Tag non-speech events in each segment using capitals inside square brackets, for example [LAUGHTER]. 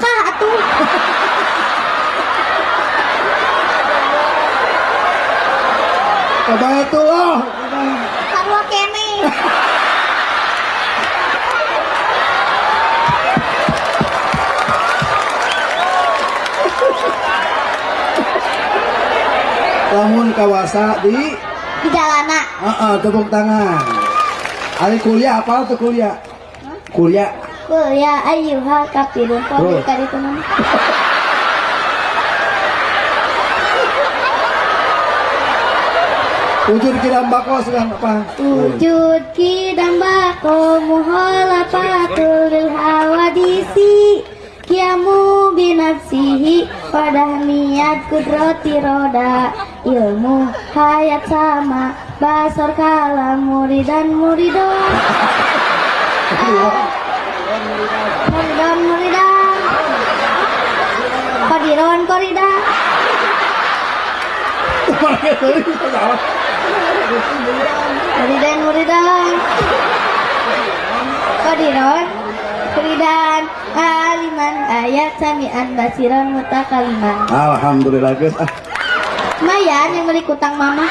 Mekah atuh. Coba itu loh. Sarua kene. Lamun kawasa di Di jalana. Heeh, tepuk tangan. Ari kuliah apa tuh kuliah? Kuliah. Kuliah ayyuhal kafirun. Tenan. Ujur kira bako sedang apa? Wujud kidam bako muhalafatul lil hawadisi Kiamu binafsihi Pada niat kudrati roda Ilmu hayat sama Basar kalam muridan muridon Muridon muridan Kodiron korida Muridan muridan Kodiron Muridan Aliman ayat samian basiran mutakaliman. Alhamdulillah guys. Ah, Lumayan yang beli kutang mama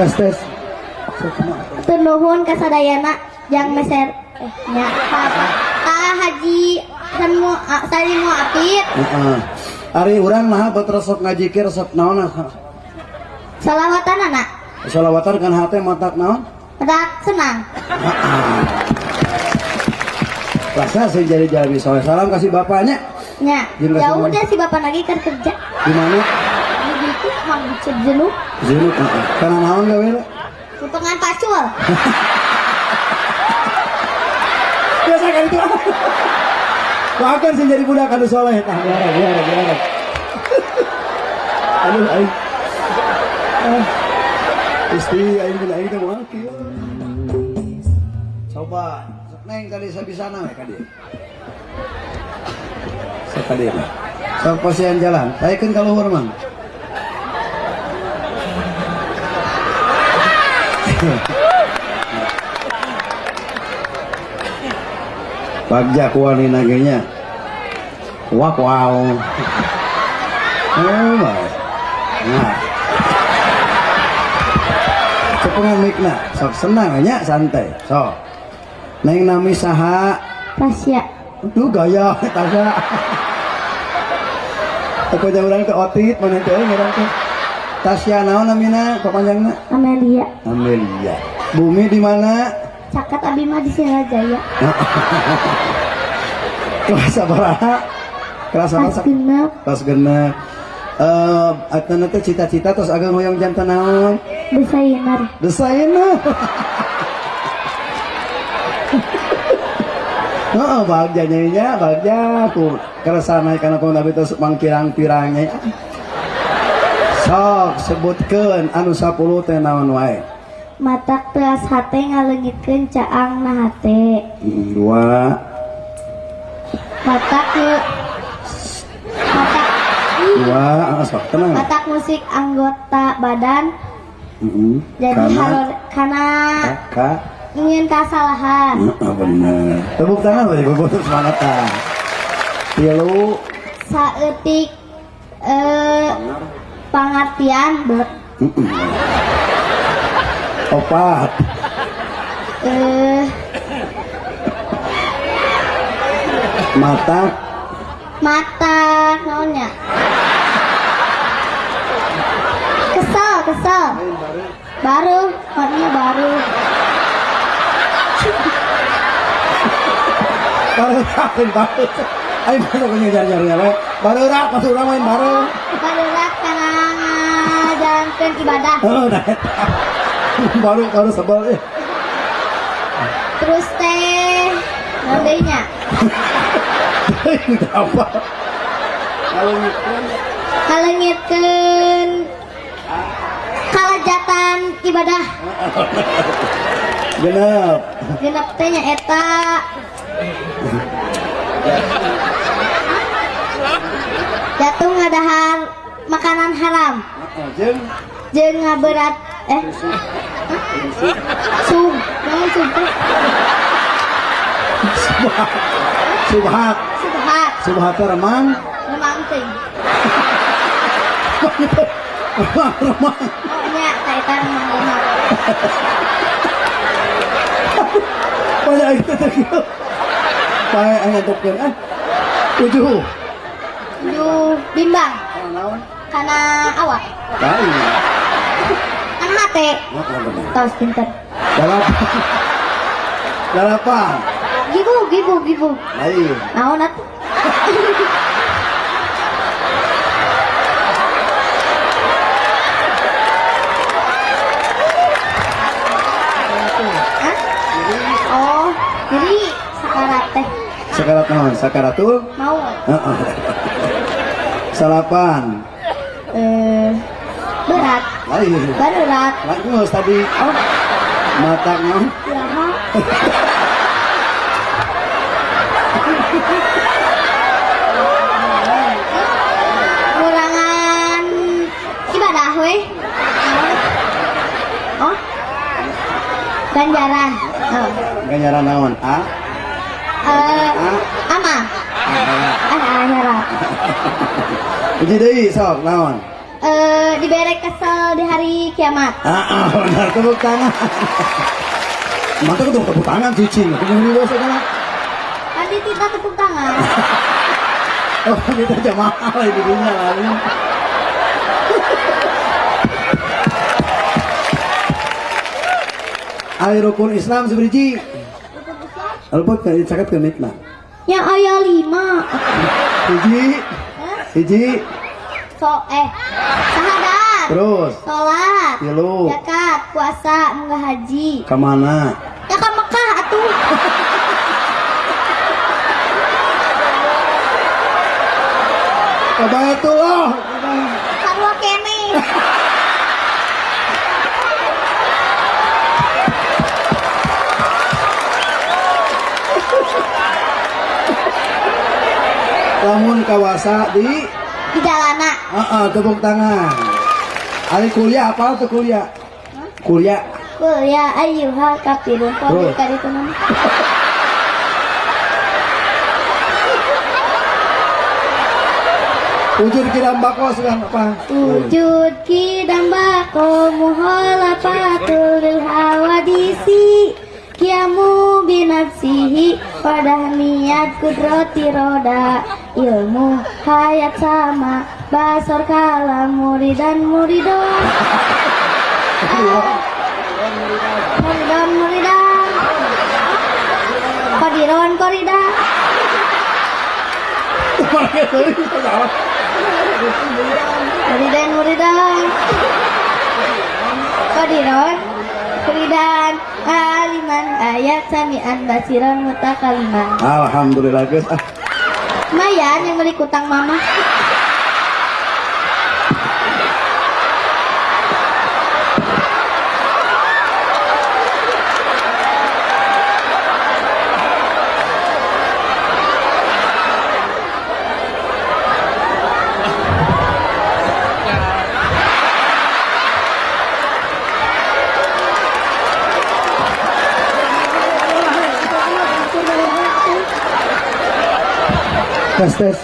tes tes. Kasadayana Jang meser Eh nya Ah haji Sanu ah, Sari mu apit Heeh. Ari urang nah buat resep ngajikir resep naon. Salawatan anak Salawatan kan hate matak naon? Pedak senang Rasa saya jadi jadi soleh salam kasih bapaknya. Ya udah si bapak lagi kan kerja Di mana? Mang jenuh Zinuk. heeh. Kana naon gawe le? Potongan pacul [LAUGHS] Biasa kan itu. Bahkan sih jadi budak anu soleh tah biara biara biara. [LAUGHS] Aduh aing. Istri aing bila aing teh moal kieu. Coba sok neng kali sabisana we kadi. Sok kadi. Sok pasian jalan. Taikeun ka luhur mang. Bagja kuani nagenya. Wah wow. Oh my. Nah. Cepengan mikna, sok senang nya santai. Sok. Neng nami saha? Tasya Duh gaya taga. Aku jauh orang ke otit mana teh orang teh. Tasya naon namina kepanjangna? Amelia Amelia. Bumi di mana? Cakat Abima di Singajaya [LAUGHS] Kelas sabaraha? Kelas apa? Pas genep Kelas genep. Eh, atana teh cita-cita terus agak hoyong jantan naon? Desainer Desainer. [LAUGHS] Heeh, bagja nya bagja ku keresana kana pun tapi terus mang pirang-pirangnya. Sok sebutkeun anu 10 teh naon wae. Matak teas hate ngalengitkeun caang na hate Dua, Matak ke Matak dua, ah, sok tenang. Matak musik anggota badan Heeh. Jadi Kana harus Karena kakak ingin kesalahan Heeh, bener. Tepuk tangan bagi bobot semangatan. Tilu, Saetik eh, Pengertian Blek [CLEARS THROAT] opat, eh, mata, Mata Naonnya Kesel Kesel. Baru Maksudnya baru. Baru takin baru. Ayo baru jar-jarnya we. Baru rak, urang main baru. Baru ngajalankan ibadah? Oh, eta. baru baru sebel eh. Terus teh Nandainya [LAUGHS] apa? Kalau kalengitkeun kalajatan ibadah. Genep. Genep teh nya eta. Jatuh. Ngadahar makanan haram jeung ngaberat eh. Sum teh subhat. Subhat. Subhat teh remang. Lemang teuing remang remang. Oh nya ta eta remang lemang banyak itu teh pae aya tokkeun ah tujuh. Ju bimbang. Kana awak lain mate tos pinter dalapan dalapan gibu gibu gibu. Lain. Naon atuh Hah? Oh, jadi sakarat teh sakarat naon? Sakaratul mau. Heeh. salapan berat, lain berat. lain geus tadi Oh, mata naon kumaha? Kurangan ibadah weh. Oh. Ganjaran. Oh. ganjaran naon a Eh, a ama. a Ah, nyarap. Uji deui sok naon Eh, diberi kesel di hari kiamat. ah ah, benar. Tepuk tangan. Mantap tuh tepuk tangan cuci Tadi kita tepuk tangan. [LAUGHS] oh kita jamaah di dunia lain Ayo rukun Islam seberiji Alpot kan caket ke mitna Yang ayah lima. Hiji Hiji So, eh. Terus Sholat. Tilu Zakat, puasa, munggah haji. Ke mana Ya ke Mekah atuh. Ke Baitullah Sarua kene. Lamun kawasa di Di jalana. Ah, ah, tepuk tangan. Ari kuliah apa tuh kuliah? Kuliah. Kul ya ayyuhal kafirun. Terus. [LAUGHS] kali nama. Ujur kira bako sedang apa? Wujud kidam bako muhalafatul lil hawadisi Kiamu binafsihi pada niat kudrati roda Ilmu hayat sama Basor kalam muridan. Muridon Muridon. Muridan Kodiron. Koridan Muridan muridan. Kodiron Muridan Aliman ayat samian basiran mutakaliman. Alhamdulillah guys. Ah, Mayan yang beli kutang mama tes tes.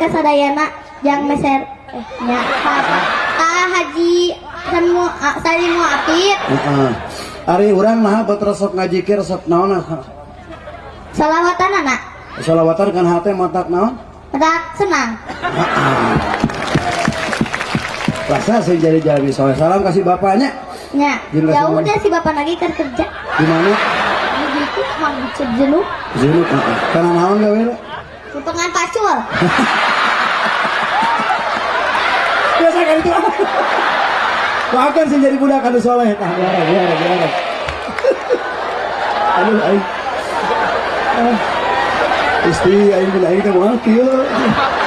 Kasadayana yang meser eh nya ka haji semu ah, salimu apit Heeh. Ari urang mah resok ngajikir resok naon ah. salawatan anak Salawatan kan hate matak naon? pada senang Rasa saya jadi jadi soleh salam kasih bapaknya. ya kasih udah si bapak lagi kan kerja Di mana? begitu mau dicet jenuh Zunuk. heeh. Kana naon gawe le? potongan pacul Biasa kan itu. Sih jadi budak anu soleh tah biara biara biara. [LAUGHS] Aduh aing. Ah. Istri aing bilang aing teh moal kieu. [LAUGHS]